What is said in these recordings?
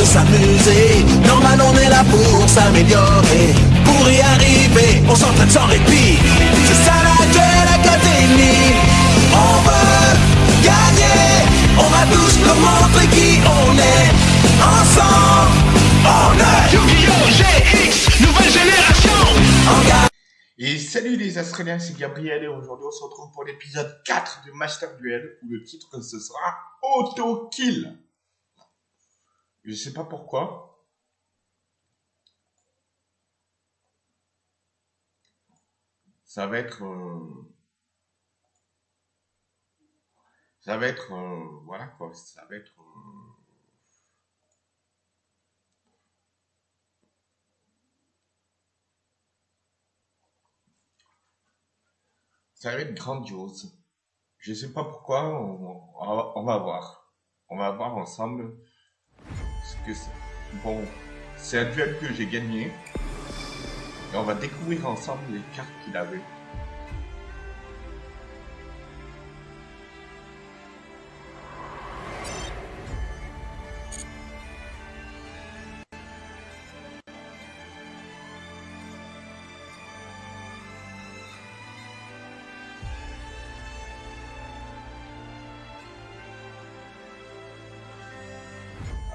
de s'amuser. Normal, on est là pour s'améliorer. Pour y arriver, on s'entraîne sans répit. C'est ça la Duel Academy. On veut gagner. On va tous nous montrer qui on est. Ensemble, on est Yu-Gi-Oh! GX, nouvelle génération. Et salut les Australiens, c'est Gabriel et aujourd'hui on se retrouve pour l'épisode 4 de Master Duel où le titre ce sera Auto Kill. Je sais pas pourquoi. Ça va être... euh, Ça va être... euh, Voilà quoi, ça va être... euh, Ça va être grandiose. Je sais pas pourquoi, on, va, voir. On va voir ensemble Bon, c'est un duel que j'ai gagné. Et on va découvrir ensemble les cartes qu'il avait.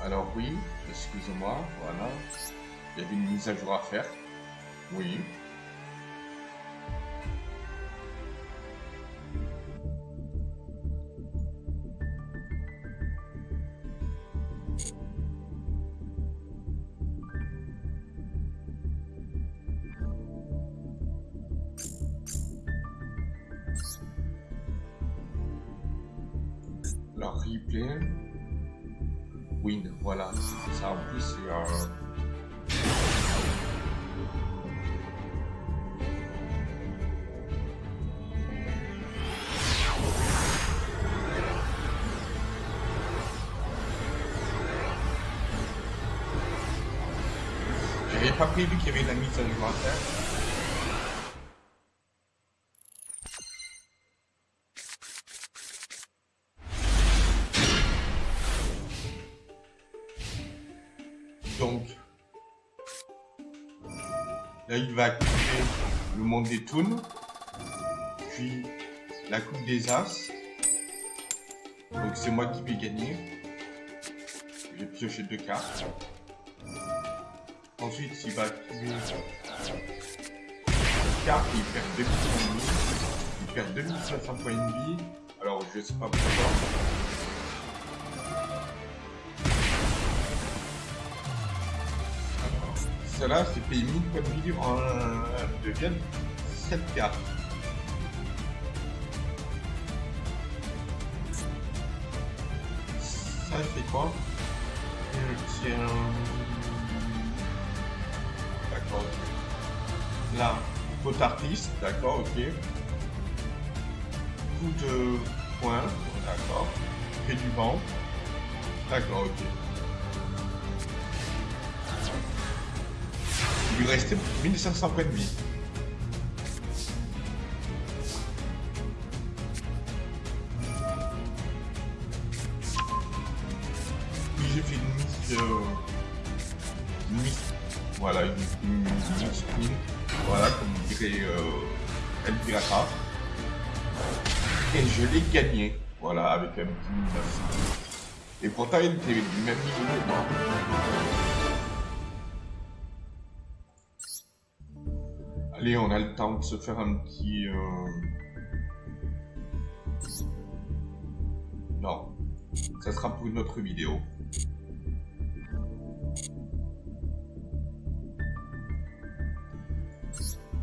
Alors oui, excusez-moi, voilà. Il y avait une mise à jour à faire. Oui. Alors. Voilà. Ça en plus c'est un... J'avais pas prévu qu'il y avait la mise à jour. Là, il va activer le monde des toons, puis la coupe des as. Donc, c'est moi qui vais gagner. J'ai pioché deux cartes. Ensuite, il va activer une carte, il perd 2000 points de vie. Il perd 2500 points de vie. Alors, je sais pas pourquoi. Cela, c'est payé 1000 points de vie en deviennent 7 cartes. Ça, c'est quoi? Euh, C'est un... D'accord, ok. Là, faute artiste, d'accord, ok. Coup de poing, d'accord. Fait du vent, d'accord, ok. Il lui restait 1500 points de vie. Puis j'ai fait une mise... une mise... Voilà, une, une. Voilà, comme dirait euh, El Pirata. Et je l'ai gagné. Voilà, avec un petit 1900. Et pourtant, il était du même niveau que moi. Allez, on a le temps de se faire un petit... euh, Non. Ça sera pour une autre vidéo.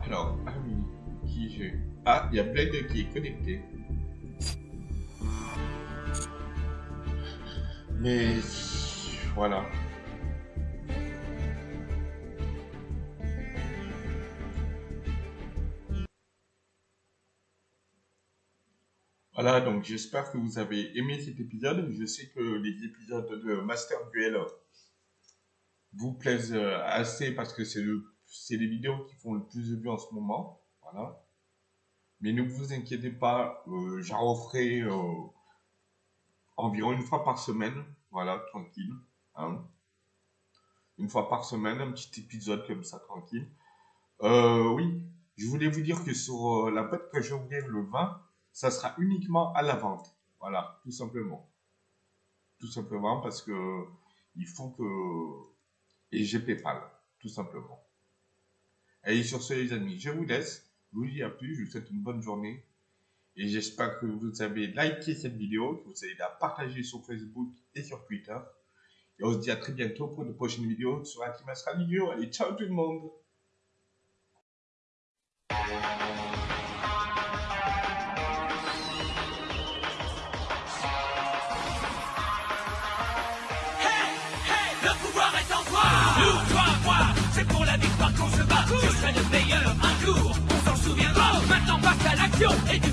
Alors, qui j'ai... Ah, il y a Blade qui est connecté. Mais... Voilà. Voilà, donc j'espère que vous avez aimé cet épisode. Je sais que les épisodes de Master Duel vous plaisent euh, assez parce que c'est le, les vidéos qui font le plus de vues en ce moment. Voilà. Mais ne vous inquiétez pas, euh, j'en referai euh, environ une fois par semaine. Voilà, tranquille. hein. une fois par semaine, un petit épisode comme ça, tranquille. Oui, je voulais vous dire que sur la boîte que je ouvrir le 20, ça sera uniquement à la vente. Voilà, tout simplement. Tout simplement parce que il faut que... Et j'ai PayPal, tout simplement. Et sur ce, les amis, je vous laisse. Je vous dis à plus, je vous souhaite une bonne journée. Et j'espère que vous avez liké cette vidéo, que vous allez la partager sur Facebook et sur Twitter. Et on se dit à très bientôt pour de prochaines vidéos sur Team Vidéo. Allez, ciao tout le monde jour,